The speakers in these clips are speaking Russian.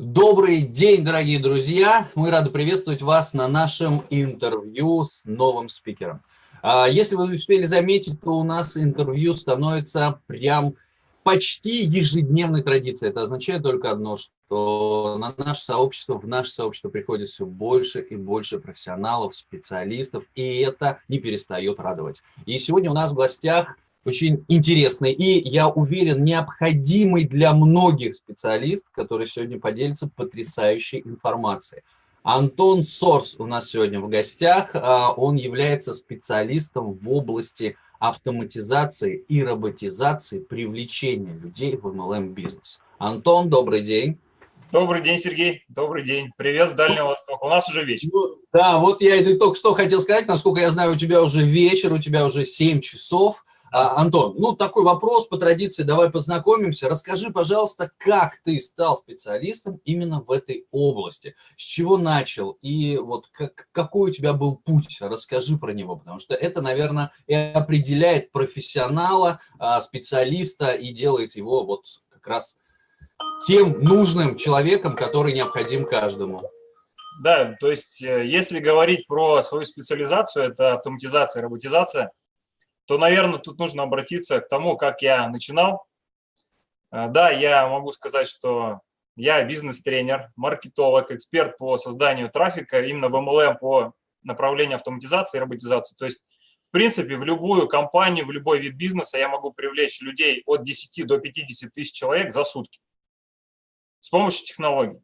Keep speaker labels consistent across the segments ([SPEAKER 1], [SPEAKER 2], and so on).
[SPEAKER 1] Добрый день, дорогие друзья! Мы рады приветствовать вас на нашем интервью с новым спикером. А, если вы успели заметить, то у нас интервью становится прям почти ежедневной традицией. Это означает только одно, что на наше сообщество, в наше сообщество приходит все больше и больше профессионалов, специалистов, и это не перестает радовать. И сегодня у нас в гостях очень интересный и, я уверен, необходимый для многих специалист, который сегодня поделится потрясающей информацией. Антон Сорс у нас сегодня в гостях. А, он является специалистом в области автоматизации и роботизации привлечения людей в MLM-бизнес. Антон, добрый день.
[SPEAKER 2] Добрый день, Сергей. Добрый день. Привет с Дальнего Востока. У нас уже вечер. Ну,
[SPEAKER 1] да, вот я это только что хотел сказать. Насколько я знаю, у тебя уже вечер, у тебя уже 7 часов. А, Антон, ну такой вопрос по традиции, давай познакомимся. Расскажи, пожалуйста, как ты стал специалистом именно в этой области? С чего начал и вот как, какой у тебя был путь? Расскажи про него, потому что это, наверное, и определяет профессионала, а, специалиста и делает его вот как раз тем нужным человеком, который необходим каждому.
[SPEAKER 2] Да, то есть э, если говорить про свою специализацию, это автоматизация, роботизация – то, наверное, тут нужно обратиться к тому, как я начинал. А, да, я могу сказать, что я бизнес-тренер, маркетолог, эксперт по созданию трафика именно в MLM по направлению автоматизации и роботизации. То есть, в принципе, в любую компанию, в любой вид бизнеса я могу привлечь людей от 10 до 50 тысяч человек за сутки с помощью технологий.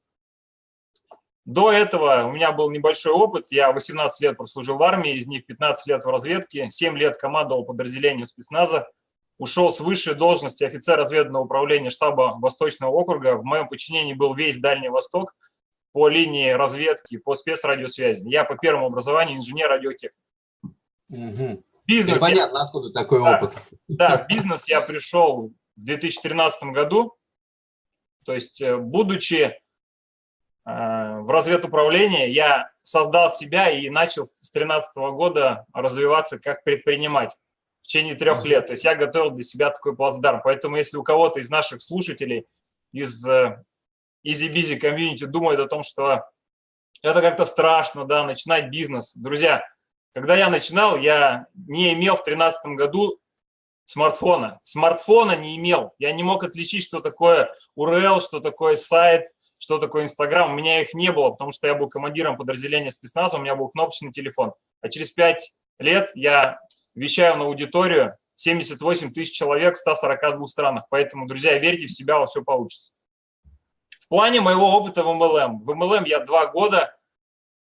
[SPEAKER 2] До этого у меня был небольшой опыт. Я 18 лет прослужил в армии, из них 15 лет в разведке, 7 лет командовал подразделением спецназа, ушел с высшей должности офицер разведного управления штаба Восточного округа. В моем подчинении был весь Дальний Восток по линии разведки, по спецрадиосвязи. Я по первому образованию инженер-радиотехник.
[SPEAKER 1] Угу. Бизнес понятно, я... откуда такой
[SPEAKER 2] да,
[SPEAKER 1] опыт.
[SPEAKER 2] Да, в бизнес я пришел в 2013 году. То есть, э, будучи Э, в разведуправлении я создал себя и начал с 2013 года развиваться как предприниматель в течение трех лет. То есть я готовил для себя такой плацдарм. Поэтому если у кого-то из наших слушателей, из э, Easy Busy комьюнити думает о том, что это как-то страшно, да, начинать бизнес. Друзья, когда я начинал, я не имел в 2013 году смартфона. Смартфона не имел. Я не мог отличить, что такое URL, что такое сайт, что такое Инстаграм. У меня их не было, потому что я был командиром подразделения спецназа, у меня был кнопочный телефон. А через пять лет я вещаю на аудиторию 78 тысяч человек в 142 странах. Поэтому, друзья, верьте в себя, у вас все получится. В плане моего опыта в MLM. В MLM я два года.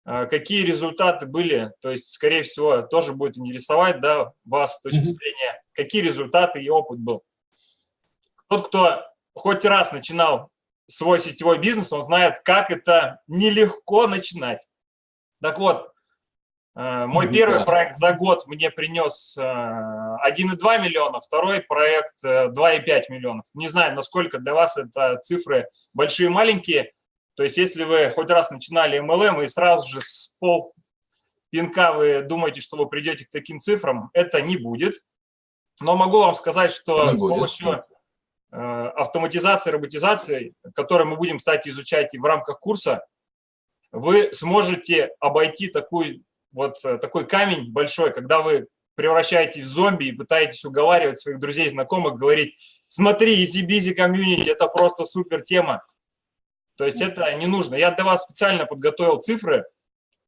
[SPEAKER 2] Э, какие результаты были? То есть, скорее всего, тоже будет интересовать да, вас с точки зрения, какие результаты и опыт был. Тот, кто хоть раз начинал свой сетевой бизнес, он знает, как это нелегко начинать. Так вот, э, мой первый да. проект за год мне принес 1,2 э, миллиона, второй проект 2,5 э, миллионов. Не знаю, насколько для вас это цифры большие маленькие. То есть, если вы хоть раз начинали MLM и сразу же с пол пинка вы думаете, что вы придете к таким цифрам, это не будет. Но могу вам сказать, что не с помощью Э, автоматизации, роботизации, которые мы будем, кстати, изучать и в рамках курса, вы сможете обойти такой, вот, э, такой камень большой, когда вы превращаетесь в зомби и пытаетесь уговаривать своих друзей, знакомых, говорить, смотри, busy community, это просто супер тема. То есть это не нужно. Я для вас специально подготовил цифры.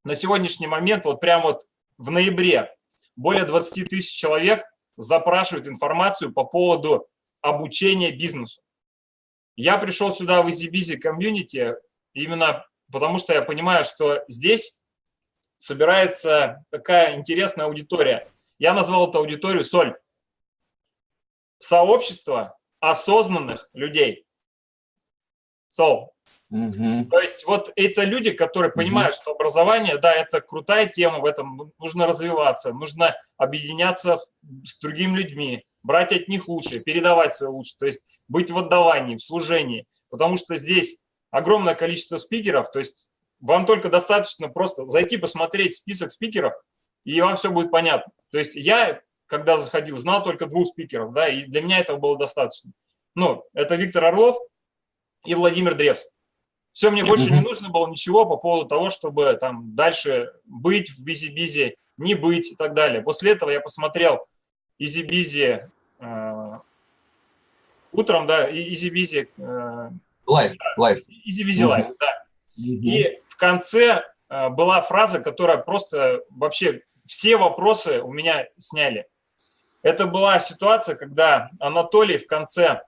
[SPEAKER 2] На сегодняшний момент, вот прямо вот в ноябре, более 20 тысяч человек запрашивают информацию по поводу обучения бизнесу. Я пришел сюда в EasyBusy комьюнити именно потому, что я понимаю, что здесь собирается такая интересная аудитория. Я назвал эту аудиторию «Соль». Сообщество осознанных людей. Soul. Угу. То есть вот это люди, которые понимают, угу. что образование, да, это крутая тема, в этом нужно развиваться, нужно объединяться с другими людьми, брать от них лучшее, передавать свое лучшее, то есть быть в отдавании, в служении, потому что здесь огромное количество спикеров, то есть вам только достаточно просто зайти посмотреть список спикеров, и вам все будет понятно. То есть я, когда заходил, знал только двух спикеров, да, и для меня этого было достаточно. Ну, это Виктор Орлов и Владимир Древс. Все, мне больше не нужно было ничего по поводу того, чтобы там дальше быть в бизи-бизи, не быть и так далее. После этого я посмотрел Easy Bizzi утром, да, Easy
[SPEAKER 1] Bizzi... Life,
[SPEAKER 2] life. Easy Bizzi life, да. И в конце э, была фраза, которая просто вообще все вопросы у меня сняли. Это была ситуация, когда Анатолий в конце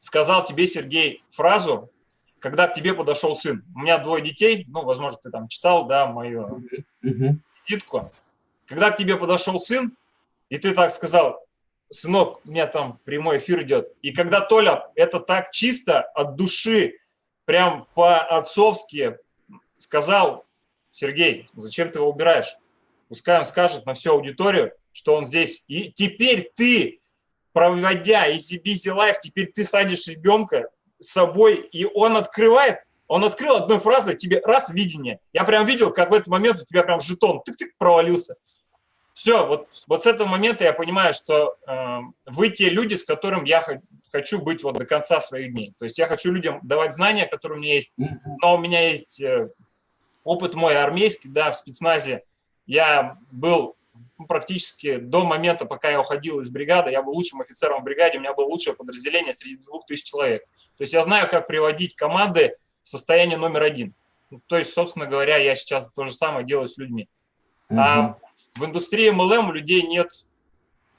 [SPEAKER 2] сказал тебе, Сергей, фразу, когда к тебе подошел сын. У меня двое детей, ну, возможно, ты там читал, да, мою визитку. Когда к тебе подошел сын, и ты так сказал, сынок, у меня там прямой эфир идет. И когда Толя это так чисто, от души, прям по-отцовски сказал, Сергей, зачем ты его убираешь? Пускай он скажет на всю аудиторию, что он здесь. И теперь ты, проводя Easy Busy Life, теперь ты садишь ребенка с собой, и он открывает, он открыл одной фразой тебе раз видение. Я прям видел, как в этот момент у тебя прям жетон тык-тык провалился. Все, вот, вот с этого момента я понимаю, что э, вы те люди, с которым я хочу быть вот до конца своих дней. То есть я хочу людям давать знания, которые у меня есть, но у меня есть э, опыт мой армейский, да, в спецназе. Я был практически до момента, пока я уходил из бригады, я был лучшим офицером в бригаде, у меня было лучшее подразделение среди двух тысяч человек. То есть я знаю, как приводить команды в состояние номер один. То есть, собственно говоря, я сейчас то же самое делаю с людьми. Угу. А в индустрии MLM у людей нет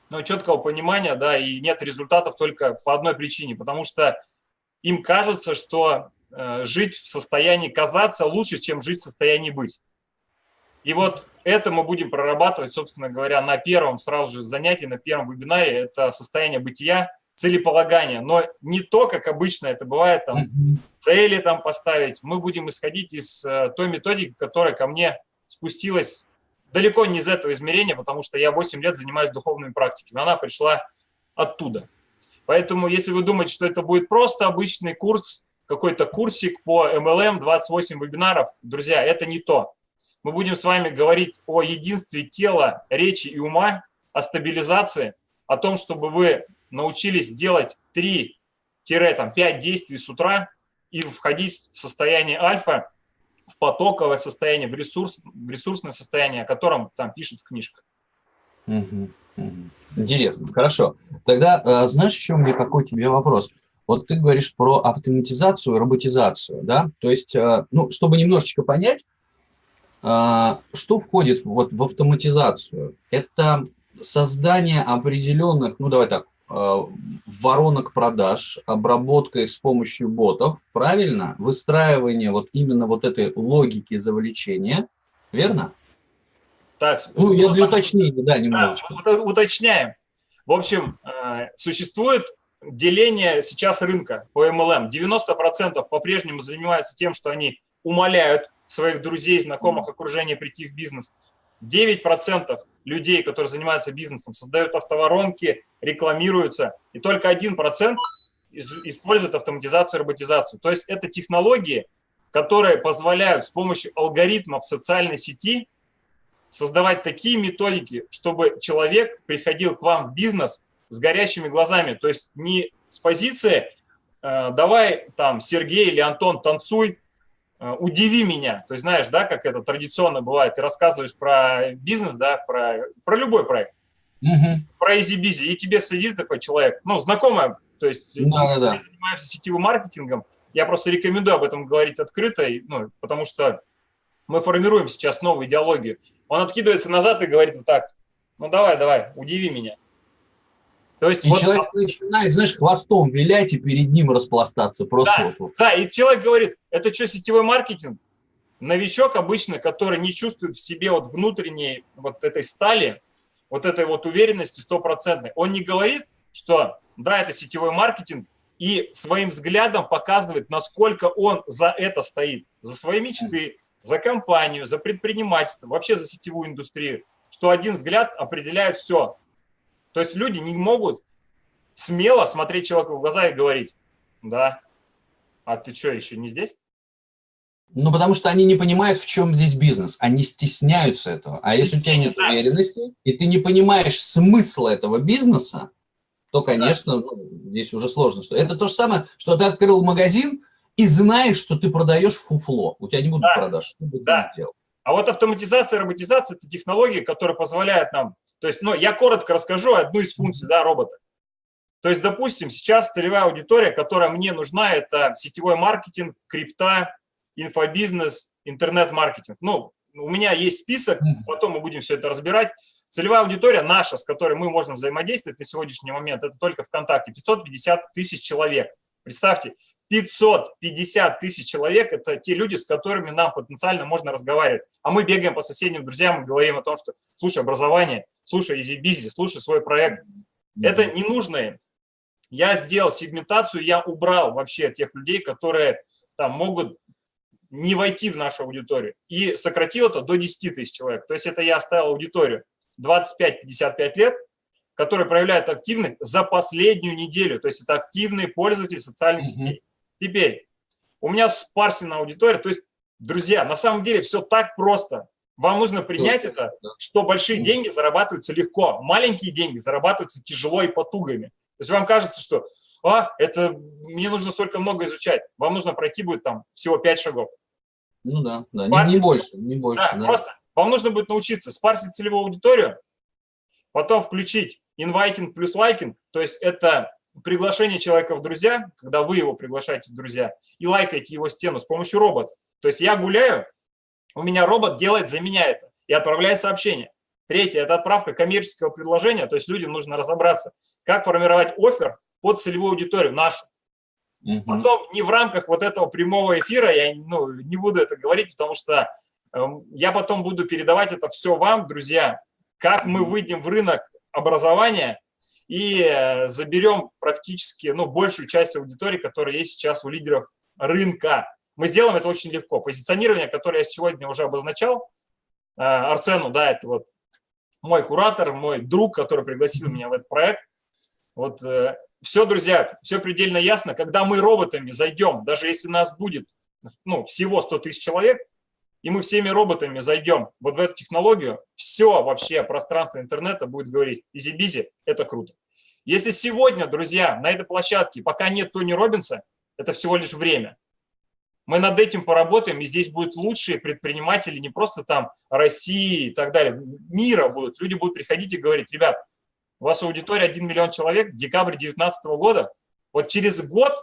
[SPEAKER 2] ну, четкого понимания, да, и нет результатов только по одной причине, потому что им кажется, что э, жить в состоянии казаться лучше, чем жить в состоянии быть. И вот это мы будем прорабатывать, собственно говоря, на первом сразу же занятии, на первом вебинаре. Это состояние бытия, целеполагания, но не то, как обычно это бывает, там, цели там поставить. Мы будем исходить из э, той методики, которая ко мне спустилась далеко не из этого измерения, потому что я 8 лет занимаюсь духовными практиками. Она пришла оттуда. Поэтому, если вы думаете, что это будет просто обычный курс, какой-то курсик по MLM, 28 вебинаров, друзья, это не то мы будем с вами говорить о единстве тела, речи и ума, о стабилизации, о том, чтобы вы научились делать 3-5 действий с утра и входить в состояние альфа, в потоковое состояние, в, ресурс, в ресурсное состояние, о котором там пишут в книжках.
[SPEAKER 1] Интересно, хорошо. Тогда э, знаешь, еще у меня какой тебе вопрос? Вот ты говоришь про автоматизацию, роботизацию, да? То есть, э, ну, чтобы немножечко понять, а, что входит вот в автоматизацию? Это создание определенных, ну давай так, воронок продаж, обработка их с помощью ботов, правильно? Выстраивание вот именно вот этой логики завлечения, верно?
[SPEAKER 2] Так,
[SPEAKER 1] ну, я для уточнения, да, немножечко.
[SPEAKER 2] Да, уточняем. В общем, э, существует деление сейчас рынка по MLM. 90% по-прежнему занимаются тем, что они умоляют своих друзей, знакомых, окружения прийти в бизнес. 9% людей, которые занимаются бизнесом, создают автоворонки, рекламируются, и только 1% используют автоматизацию роботизацию. То есть это технологии, которые позволяют с помощью алгоритмов социальной сети создавать такие методики, чтобы человек приходил к вам в бизнес с горящими глазами. То есть не с позиции э, «давай там Сергей или Антон танцуй, удиви меня. То есть знаешь, да, как это традиционно бывает, ты рассказываешь про бизнес, да, про, про любой проект, угу. про Easy Bizzi, и тебе сидит такой человек, ну, знакомый, то есть да, мы да. занимаемся сетевым маркетингом, я просто рекомендую об этом говорить открыто, ну, потому что мы формируем сейчас новую идеологию. Он откидывается назад и говорит вот так, ну давай, давай, удиви меня.
[SPEAKER 1] То есть и вот, человек начинает, знаешь, хвостом вилять и перед ним распластаться. Просто
[SPEAKER 2] да, вот, вот. да, и человек говорит, это что, сетевой маркетинг? Новичок обычно, который не чувствует в себе вот внутренней вот этой стали, вот этой вот уверенности стопроцентной, он не говорит, что да, это сетевой маркетинг, и своим взглядом показывает, насколько он за это стоит, за свои мечты, за компанию, за предпринимательство, вообще за сетевую индустрию, что один взгляд определяет все. То есть люди не могут смело смотреть человеку в глаза и говорить, да, а ты что, еще не здесь?
[SPEAKER 1] Ну, потому что они не понимают, в чем здесь бизнес. Они стесняются этого. А если у тебя нет уверенности, и ты не понимаешь смысла этого бизнеса, то, конечно, ну, здесь уже сложно. Что Это то же самое, что ты открыл магазин, и знаешь, что ты продаешь фуфло. У тебя не будут
[SPEAKER 2] да.
[SPEAKER 1] продаж. Что
[SPEAKER 2] да. А вот автоматизация, роботизация – это технологии, которые позволяют нам… То есть, ну, я коротко расскажу одну из функций да, робота. То есть, допустим, сейчас целевая аудитория, которая мне нужна, это сетевой маркетинг, крипта, инфобизнес, интернет-маркетинг. Ну, у меня есть список, потом мы будем все это разбирать. Целевая аудитория наша, с которой мы можем взаимодействовать на сегодняшний момент, это только ВКонтакте, 550 тысяч человек. Представьте, 550 тысяч человек – это те люди, с которыми нам потенциально можно разговаривать. А мы бегаем по соседним друзьям и говорим о том, что слушай образование, слушай Easy Bizzi, слушай свой проект. Это не нужно. Я сделал сегментацию, я убрал вообще тех людей, которые там могут не войти в нашу аудиторию. И сократил это до 10 тысяч человек. То есть это я оставил аудиторию 25-55 лет, которые проявляют активность за последнюю неделю. То есть это активные пользователи социальных сетей. Теперь, у меня спарсена аудитория. То есть, друзья, на самом деле все так просто. Вам нужно принять это, что большие деньги зарабатываются легко, маленькие деньги зарабатываются тяжело и потугами. То есть вам кажется, что а, это мне нужно столько много изучать. Вам нужно пройти будет там всего 5 шагов.
[SPEAKER 1] Ну да, да не, не больше, не больше.
[SPEAKER 2] Да, да. Просто вам нужно будет научиться спарсить целевую аудиторию, потом включить инвайтинг плюс лайкинг, то есть это приглашение человека в друзья, когда вы его приглашаете в друзья, и лайкаете его стену с помощью робота. То есть я гуляю, у меня робот делает за меня это и отправляет сообщение. Третье – это отправка коммерческого предложения, то есть людям нужно разобраться, как формировать офер под целевую аудиторию нашу. Угу. Потом не в рамках вот этого прямого эфира, я ну, не буду это говорить, потому что э, я потом буду передавать это все вам, друзья, как мы выйдем в рынок образования и э, заберем практически ну, большую часть аудитории, которая есть сейчас у лидеров рынка. Мы сделаем это очень легко. Позиционирование, которое я сегодня уже обозначал, э, Арсену, да, это вот мой куратор, мой друг, который пригласил меня в этот проект. Вот э, все, друзья, все предельно ясно. Когда мы роботами зайдем, даже если нас будет ну, всего 100 тысяч человек, и мы всеми роботами зайдем вот в эту технологию, все вообще пространство интернета будет говорить Easy Bizzi, это круто. Если сегодня, друзья, на этой площадке пока нет Тони Робинса, это всего лишь время. Мы над этим поработаем, и здесь будут лучшие предприниматели не просто там России и так далее, мира будут. Люди будут приходить и говорить, ребят, у вас аудитория 1 миллион человек, декабрь 2019 года, вот через год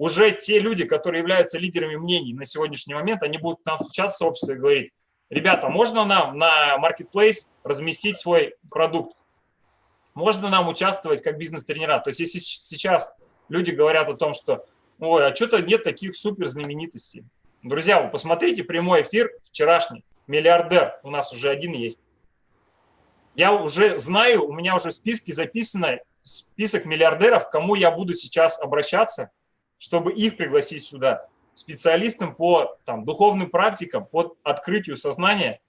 [SPEAKER 2] уже те люди, которые являются лидерами мнений на сегодняшний момент, они будут нам сейчас в сообществе говорить, ребята, можно нам на Marketplace разместить свой продукт? Можно нам участвовать как бизнес-тренера? То есть если сейчас люди говорят о том, что ой, а что-то нет таких супер знаменитостей. Друзья, вы посмотрите прямой эфир вчерашний. Миллиардер у нас уже один есть. Я уже знаю, у меня уже в списке записано список миллиардеров, к кому я буду сейчас обращаться – чтобы их пригласить сюда, специалистам по там, духовным практикам, по открытию сознания.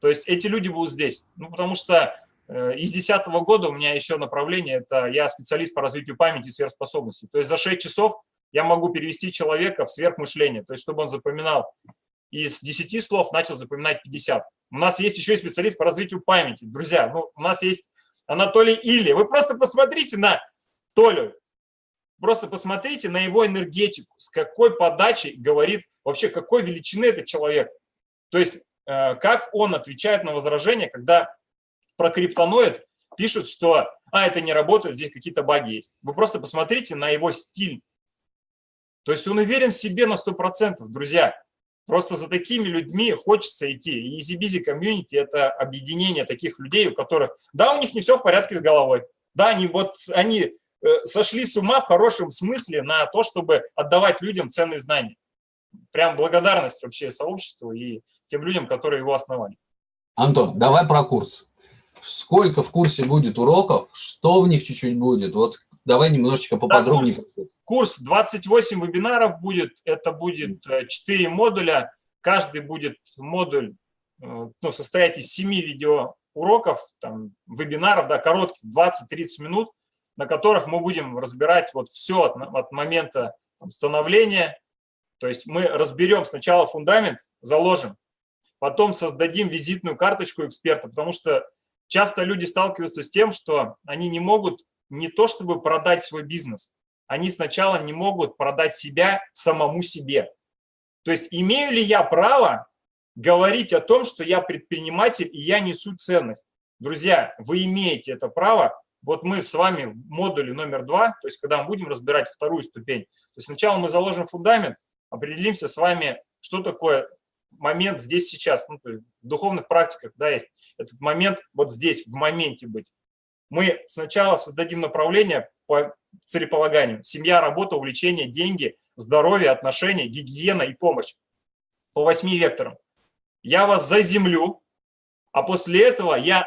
[SPEAKER 2] То есть эти люди будут здесь. Ну, потому что э, из 2010 года у меня еще направление, это я специалист по развитию памяти и сверхспособностей. То есть за 6 часов я могу перевести человека в сверхмышление, то есть чтобы он запоминал из 10 слов, начал запоминать 50. У нас есть еще и специалист по развитию памяти. Друзья, ну, у нас есть Анатолий Или. Вы просто посмотрите на Толю. Просто посмотрите на его энергетику, с какой подачей говорит, вообще какой величины этот человек. То есть, э, как он отвечает на возражения, когда про криптоноид пишут, что а, это не работает, здесь какие-то баги есть. Вы просто посмотрите на его стиль. То есть он уверен в себе на 100%, друзья. Просто за такими людьми хочется идти. И EasyBusy комьюнити – это объединение таких людей, у которых, да, у них не все в порядке с головой. Да, они, вот, они сошли с ума в хорошем смысле на то, чтобы отдавать людям ценные знания. Прям благодарность вообще сообществу и тем людям, которые его основали.
[SPEAKER 1] Антон, давай про курс. Сколько в курсе будет уроков, что в них чуть-чуть будет? Вот давай немножечко поподробнее. Да,
[SPEAKER 2] курс, курс 28 вебинаров будет, это будет 4 э, модуля. Каждый будет модуль э, ну, состоять из 7 видеоуроков, там, вебинаров, да, коротких, 20-30 минут на которых мы будем разбирать вот все от, от момента становления. То есть мы разберем сначала фундамент, заложим, потом создадим визитную карточку эксперта, потому что часто люди сталкиваются с тем, что они не могут не то чтобы продать свой бизнес, они сначала не могут продать себя самому себе. То есть имею ли я право говорить о том, что я предприниматель и я несу ценность? Друзья, вы имеете это право. Вот мы с вами в модуле номер два, то есть когда мы будем разбирать вторую ступень, то есть сначала мы заложим фундамент, определимся с вами, что такое момент здесь сейчас. Ну, в духовных практиках да, есть этот момент вот здесь, в моменте быть. Мы сначала создадим направление по целеполаганию. Семья, работа, увлечение, деньги, здоровье, отношения, гигиена и помощь. По восьми векторам. Я вас заземлю, а после этого я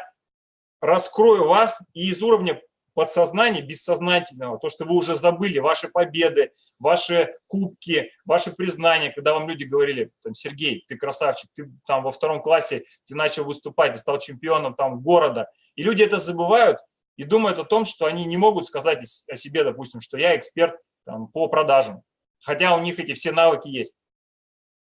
[SPEAKER 2] раскрою вас и из уровня подсознания, бессознательного, то, что вы уже забыли, ваши победы, ваши кубки, ваши признания, когда вам люди говорили, там, Сергей, ты красавчик, ты там во втором классе, ты начал выступать, ты стал чемпионом там города. И люди это забывают и думают о том, что они не могут сказать о себе, допустим, что я эксперт там, по продажам, хотя у них эти все навыки есть.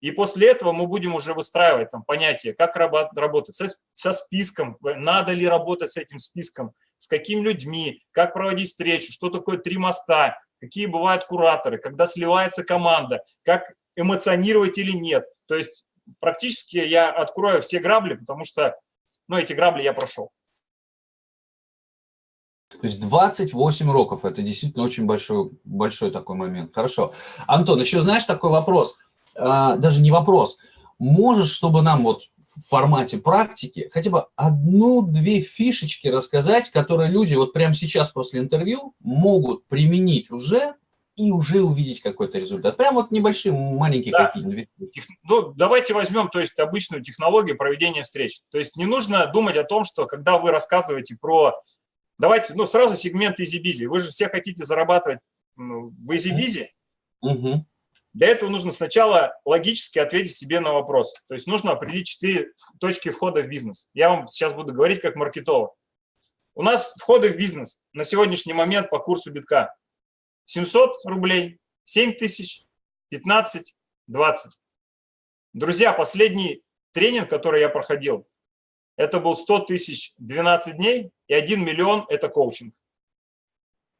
[SPEAKER 2] И после этого мы будем уже выстраивать там понятие, как работать со, со списком, надо ли работать с этим списком, с какими людьми, как проводить встречу, что такое три моста, какие бывают кураторы, когда сливается команда, как эмоционировать или нет. То есть практически я открою все грабли, потому что ну, эти грабли я прошел.
[SPEAKER 1] То есть 28 уроков, это действительно очень большой, большой такой момент. Хорошо. Антон, еще знаешь такой вопрос – даже не вопрос, можешь, чтобы нам вот в формате практики хотя бы одну-две фишечки рассказать, которые люди вот прямо сейчас после интервью могут применить уже и уже увидеть какой-то результат. Прям вот небольшие, маленькие да. какие-нибудь.
[SPEAKER 2] Ну, давайте возьмем, то есть, обычную технологию проведения встреч. То есть не нужно думать о том, что когда вы рассказываете про... Давайте, ну, сразу сегмент Easy Bizzi. Вы же все хотите зарабатывать ну, в Easy Bizzi. Угу. Для этого нужно сначала логически ответить себе на вопрос. То есть нужно определить четыре точки входа в бизнес. Я вам сейчас буду говорить как маркетолог. У нас входы в бизнес на сегодняшний момент по курсу битка 700 рублей, 7 тысяч, 15, 20. Друзья, последний тренинг, который я проходил, это был 100 тысяч 12 дней и 1 миллион – это коучинг.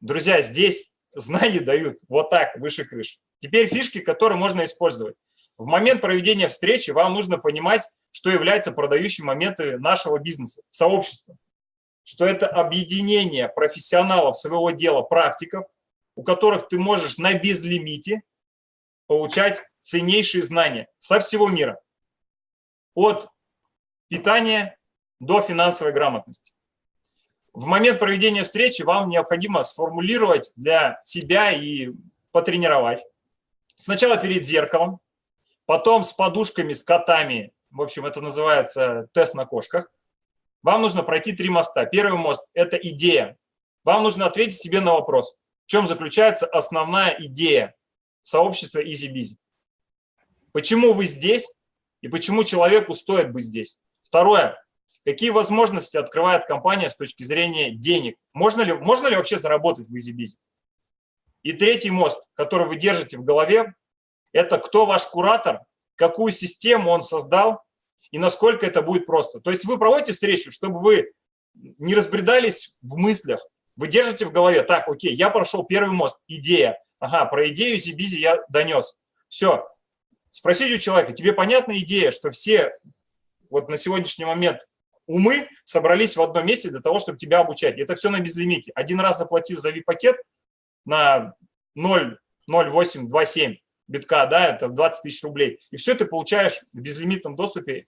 [SPEAKER 2] Друзья, здесь знания дают вот так, выше крыши. Теперь фишки, которые можно использовать. В момент проведения встречи вам нужно понимать, что является продающим моментом нашего бизнеса, сообщества. Что это объединение профессионалов своего дела, практиков, у которых ты можешь на безлимите получать ценнейшие знания со всего мира. От питания до финансовой грамотности. В момент проведения встречи вам необходимо сформулировать для себя и потренировать Сначала перед зеркалом, потом с подушками, с котами. В общем, это называется тест на кошках. Вам нужно пройти три моста. Первый мост – это идея. Вам нужно ответить себе на вопрос, в чем заключается основная идея сообщества EasyBizy. Почему вы здесь и почему человеку стоит быть здесь? Второе. Какие возможности открывает компания с точки зрения денег? Можно ли, можно ли вообще заработать в EasyBizy? И третий мост, который вы держите в голове, это кто ваш куратор, какую систему он создал и насколько это будет просто. То есть вы проводите встречу, чтобы вы не разбредались в мыслях, вы держите в голове, так, окей, я прошел первый мост, идея, ага, про идею Зибизи я донес. Все. Спросите у человека, тебе понятна идея, что все вот на сегодняшний момент умы собрались в одном месте для того, чтобы тебя обучать. Это все на безлимите. Один раз заплатил за VIP-пакет, на 0,0827 битка, да, это 20 тысяч рублей. И все ты получаешь в безлимитном доступе,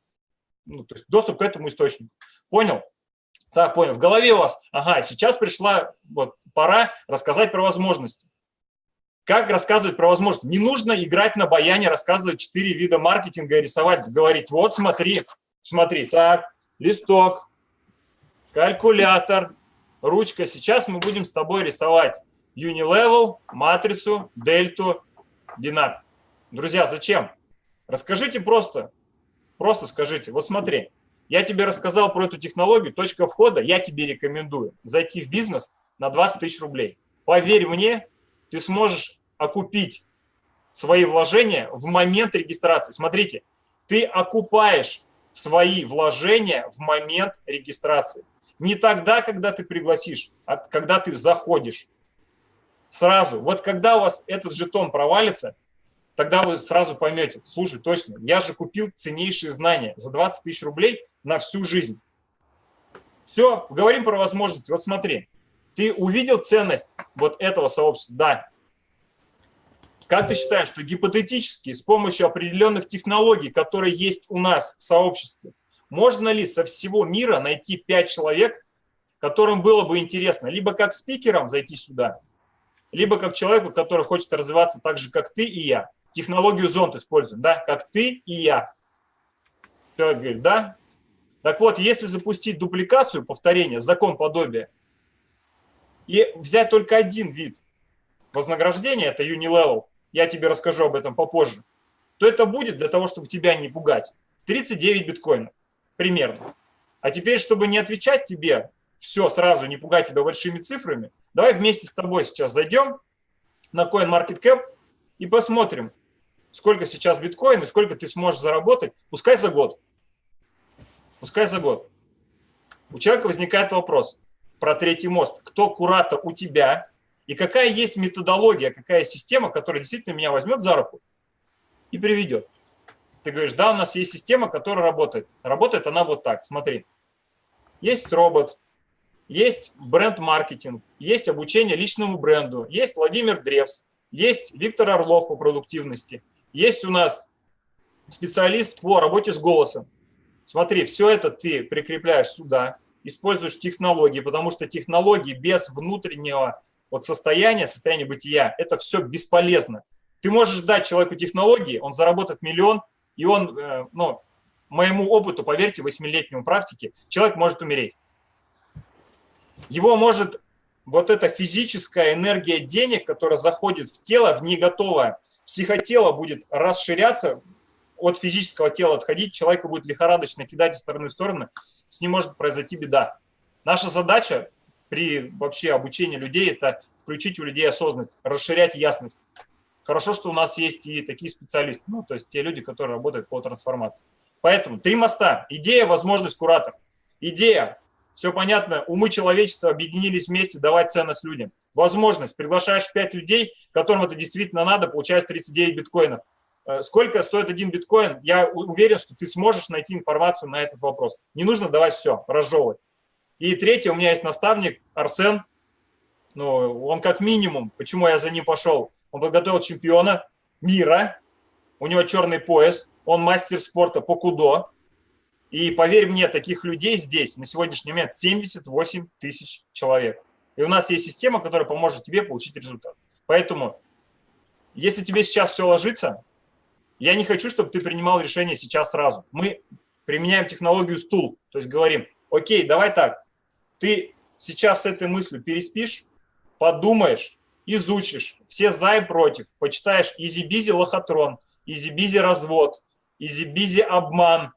[SPEAKER 2] ну, то есть доступ к этому источнику. Понял? Так, понял. В голове у вас, ага, сейчас пришла вот пора рассказать про возможности. Как рассказывать про возможности? Не нужно играть на баяне, рассказывать четыре вида маркетинга и рисовать, говорить, вот смотри, смотри, так, листок, калькулятор, ручка. Сейчас мы будем с тобой рисовать Unilevel, матрицу, дельту, бинар. Друзья, зачем? Расскажите просто, просто скажите. Вот смотри, я тебе рассказал про эту технологию, точка входа, я тебе рекомендую зайти в бизнес на 20 тысяч рублей. Поверь мне, ты сможешь окупить свои вложения в момент регистрации. Смотрите, ты окупаешь свои вложения в момент регистрации. Не тогда, когда ты пригласишь, а когда ты заходишь. Сразу. Вот когда у вас этот жетон провалится, тогда вы сразу поймете, слушай, точно, я же купил ценнейшие знания за 20 тысяч рублей на всю жизнь. Все, говорим про возможности. Вот смотри, ты увидел ценность вот этого сообщества? Да. Как ты считаешь, что гипотетически с помощью определенных технологий, которые есть у нас в сообществе, можно ли со всего мира найти 5 человек, которым было бы интересно либо как спикером зайти сюда, либо как человеку, который хочет развиваться так же, как ты и я. Технологию зонд используем, да, как ты и я. Человек говорит, да. Так вот, если запустить дупликацию, повторение, закон подобия, и взять только один вид вознаграждения, это Unilevel, я тебе расскажу об этом попозже, то это будет для того, чтобы тебя не пугать, 39 биткоинов примерно. А теперь, чтобы не отвечать тебе все сразу, не пугать тебя большими цифрами, давай вместе с тобой сейчас зайдем на CoinMarketCap и посмотрим, сколько сейчас биткоин и сколько ты сможешь заработать, пускай за год. Пускай за год. У человека возникает вопрос про третий мост. Кто куратор у тебя и какая есть методология, какая система, которая действительно меня возьмет за руку и приведет. Ты говоришь, да, у нас есть система, которая работает. Работает она вот так, смотри. Есть робот, есть бренд-маркетинг, есть обучение личному бренду, есть Владимир Древс, есть Виктор Орлов по продуктивности, есть у нас специалист по работе с голосом. Смотри, все это ты прикрепляешь сюда, используешь технологии, потому что технологии без внутреннего вот состояния, состояния бытия, это все бесполезно. Ты можешь дать человеку технологии, он заработает миллион, и он, э, ну, моему опыту, поверьте, восьмилетнему практике, человек может умереть. Его может вот эта физическая энергия денег, которая заходит в тело, в неготовое, психотело будет расширяться, от физического тела отходить, человека будет лихорадочно кидать из стороны в сторону, с ним может произойти беда. Наша задача при вообще обучении людей – это включить у людей осознанность, расширять ясность. Хорошо, что у нас есть и такие специалисты, ну, то есть те люди, которые работают по трансформации. Поэтому три моста. Идея, возможность, куратор. Идея. Все понятно, умы человечества объединились вместе давать ценность людям. Возможность. Приглашаешь 5 людей, которым это действительно надо, получаешь 39 биткоинов. Э, сколько стоит один биткоин? Я уверен, что ты сможешь найти информацию на этот вопрос. Не нужно давать все, разжевывать. И третье, у меня есть наставник Арсен. Ну, он как минимум, почему я за ним пошел, он подготовил чемпиона мира, у него черный пояс, он мастер спорта по кудо. И поверь мне, таких людей здесь на сегодняшний момент 78 тысяч человек. И у нас есть система, которая поможет тебе получить результат. Поэтому, если тебе сейчас все ложится, я не хочу, чтобы ты принимал решение сейчас сразу. Мы применяем технологию стул, то есть говорим, окей, давай так, ты сейчас с этой мыслью переспишь, подумаешь, изучишь все за и против, почитаешь Easy Bizzi лохотрон, Easy Bizzi развод, Easy Bizzi обман.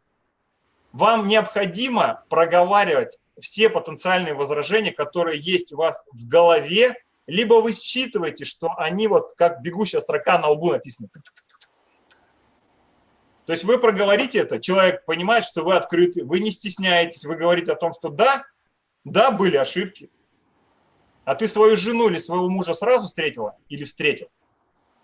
[SPEAKER 2] Вам необходимо проговаривать все потенциальные возражения, которые есть у вас в голове, либо вы считываете, что они вот как бегущая строка на лбу написаны. То есть вы проговорите это, человек понимает, что вы открыты, вы не стесняетесь, вы говорите о том, что да, да, были ошибки, а ты свою жену или своего мужа сразу встретила или встретил?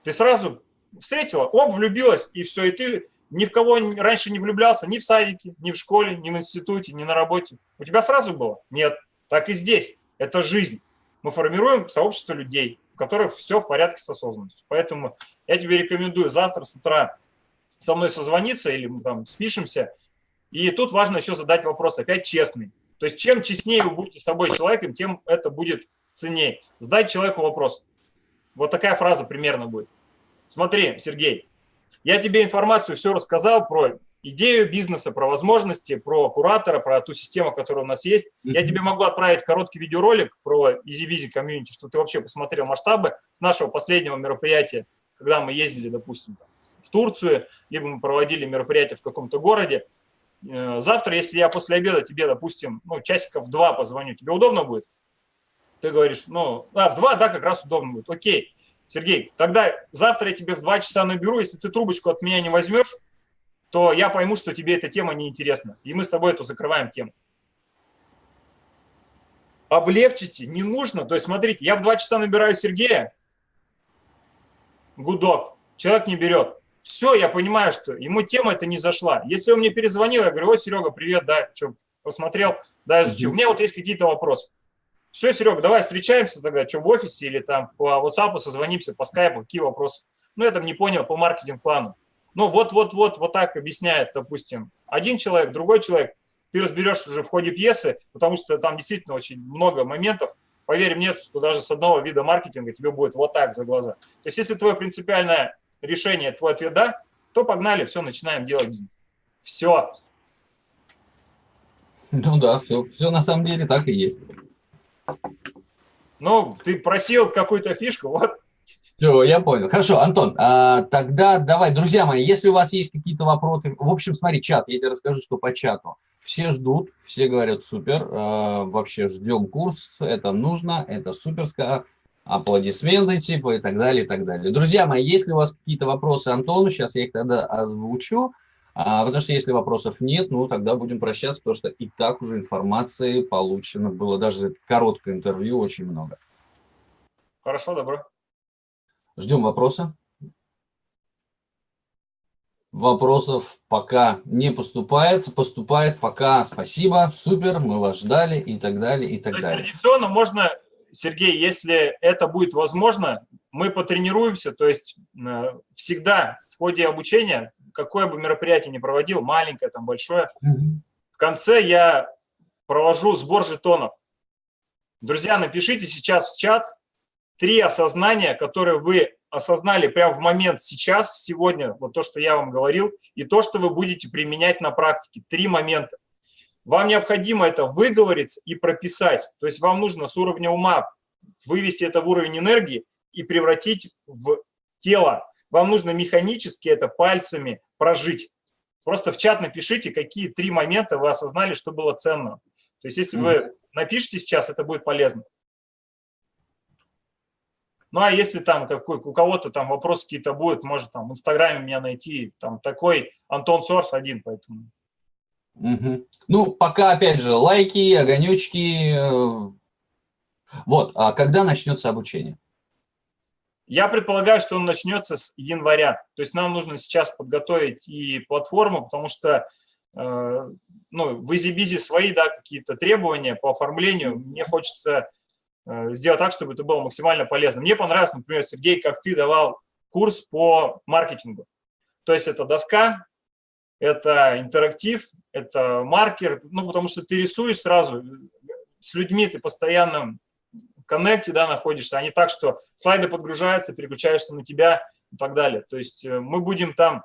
[SPEAKER 2] Ты сразу встретила, оп, влюбилась, и все, и ты ни в кого раньше не влюблялся, ни в садике, ни в школе, ни в институте, ни на работе. У тебя сразу было? Нет. Так и здесь. Это жизнь. Мы формируем сообщество людей, у которых все в порядке с осознанностью. Поэтому я тебе рекомендую завтра с утра со мной созвониться или мы там спишемся. И тут важно еще задать вопрос, опять честный. То есть чем честнее вы будете с собой человеком, тем это будет ценнее. Задать человеку вопрос. Вот такая фраза примерно будет. Смотри, Сергей, я тебе информацию все рассказал про идею бизнеса, про возможности, про куратора, про ту систему, которая у нас есть. Я тебе могу отправить короткий видеоролик про EasyBizy комьюнити, чтобы ты вообще посмотрел масштабы с нашего последнего мероприятия, когда мы ездили, допустим, в Турцию, либо мы проводили мероприятие в каком-то городе. Э, завтра, если я после обеда тебе, допустим, ну, часиков два позвоню, тебе удобно будет? Ты говоришь, ну, а, в 2, да, как раз удобно будет. Окей, Сергей, тогда завтра я тебе в 2 часа наберу, если ты трубочку от меня не возьмешь, то я пойму, что тебе эта тема неинтересна. И мы с тобой эту закрываем тему. Облегчите, не нужно. То есть, смотрите, я в 2 часа набираю Сергея, гудок, человек не берет. Все, я понимаю, что ему тема это не зашла. Если он мне перезвонил, я говорю, ой, Серега, привет, да, что, посмотрел, да, изучил. У меня вот есть какие-то вопросы. Все, Серега, давай встречаемся тогда, что в офисе или там по WhatsApp созвонимся, по скайпу, какие вопросы. Ну, я там не понял по маркетинг-плану. Ну, вот-вот-вот, вот так объясняет, допустим, один человек, другой человек. Ты разберешь уже в ходе пьесы, потому что там действительно очень много моментов. Поверь мне, что даже с одного вида маркетинга тебе будет вот так за глаза. То есть, если твое принципиальное решение, твой ответ «да», то погнали, все, начинаем делать бизнес. Все.
[SPEAKER 1] Ну да, все, все на самом деле так и есть.
[SPEAKER 2] Ну, ты просил какую-то фишку, вот.
[SPEAKER 1] Все, я понял. Хорошо, Антон, а, тогда давай, друзья мои, если у вас есть какие-то вопросы, в общем, смотри, чат, я тебе расскажу, что по чату. Все ждут, все говорят, супер, э, вообще ждем курс, это нужно, это суперская, аплодисменты типа и так далее, и так далее. Друзья мои, если у вас какие-то вопросы Антону, сейчас я их тогда озвучу, а, потому что если вопросов нет, ну тогда будем прощаться, потому что и так уже информации получено было, даже короткое интервью очень много.
[SPEAKER 2] Хорошо, добро.
[SPEAKER 1] Ждем вопроса. Вопросов пока не поступает. Поступает пока спасибо, супер, мы вас ждали и так далее, и так
[SPEAKER 2] То
[SPEAKER 1] далее.
[SPEAKER 2] Традиционно можно, Сергей, если это будет возможно, мы потренируемся, то есть э, всегда в ходе обучения какое бы мероприятие ни проводил, маленькое, там, большое, в конце я провожу сбор жетонов. Друзья, напишите сейчас в чат три осознания, которые вы осознали прямо в момент сейчас, сегодня, вот то, что я вам говорил, и то, что вы будете применять на практике. Три момента. Вам необходимо это выговорить и прописать. То есть вам нужно с уровня ума вывести это в уровень энергии и превратить в тело. Вам нужно механически это пальцами прожить. Просто в чат напишите, какие три момента вы осознали, что было ценно. То есть если вы напишите сейчас, это будет полезно. Ну, а если там какой, у кого-то там вопросы какие-то будут, может там в Инстаграме меня найти, там такой Антон Сорс один, поэтому.
[SPEAKER 1] Угу. Ну, пока, опять же, лайки, огонечки. Э, вот, а когда начнется обучение?
[SPEAKER 2] Я предполагаю, что он начнется с января. То есть нам нужно сейчас подготовить и платформу, потому что э, ну, в EasyBizy свои да, какие-то требования по оформлению. Мне хочется э, сделать так, чтобы это было максимально полезно. Мне понравилось, например, Сергей, как ты давал курс по маркетингу. То есть это доска, это интерактив, это маркер, ну, потому что ты рисуешь сразу, с людьми ты постоянно коннекте да, находишься, а не так, что слайды подгружаются, переключаешься на тебя и так далее. То есть э, мы будем там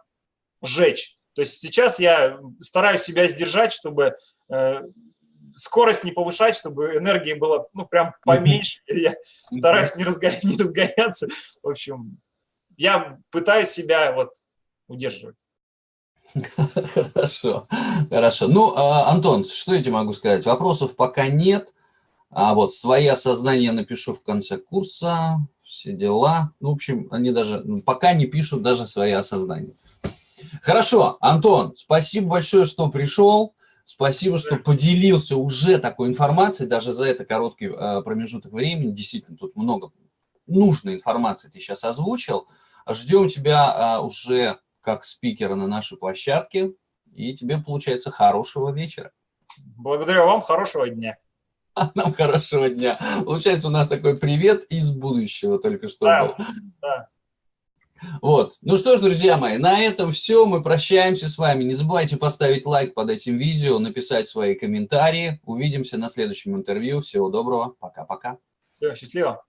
[SPEAKER 2] сжечь. То есть сейчас я стараюсь себя сдержать, чтобы э, скорость не повышать, чтобы энергии было ну, прям поменьше. Я стараюсь не, разго... не разгоняться. В общем, я пытаюсь себя вот удерживать.
[SPEAKER 1] Хорошо, хорошо. Ну, а, Антон, что я тебе могу сказать? Вопросов пока нет. А вот свои осознания напишу в конце курса, все дела. Ну, в общем, они даже ну, пока не пишут даже свои осознания. Хорошо, Антон, спасибо большое, что пришел. Спасибо, что поделился уже такой информацией, даже за это короткий э, промежуток времени. Действительно, тут много нужной информации ты сейчас озвучил. Ждем тебя э, уже как спикера на нашей площадке. И тебе, получается, хорошего вечера.
[SPEAKER 2] Благодарю вам, хорошего дня.
[SPEAKER 1] Нам хорошего дня. Получается, у нас такой привет из будущего только что
[SPEAKER 2] да,
[SPEAKER 1] был.
[SPEAKER 2] Да.
[SPEAKER 1] Вот. Ну что ж, друзья мои, на этом все. Мы прощаемся с вами. Не забывайте поставить лайк под этим видео, написать свои комментарии. Увидимся на следующем интервью. Всего доброго. Пока-пока.
[SPEAKER 2] Счастливо.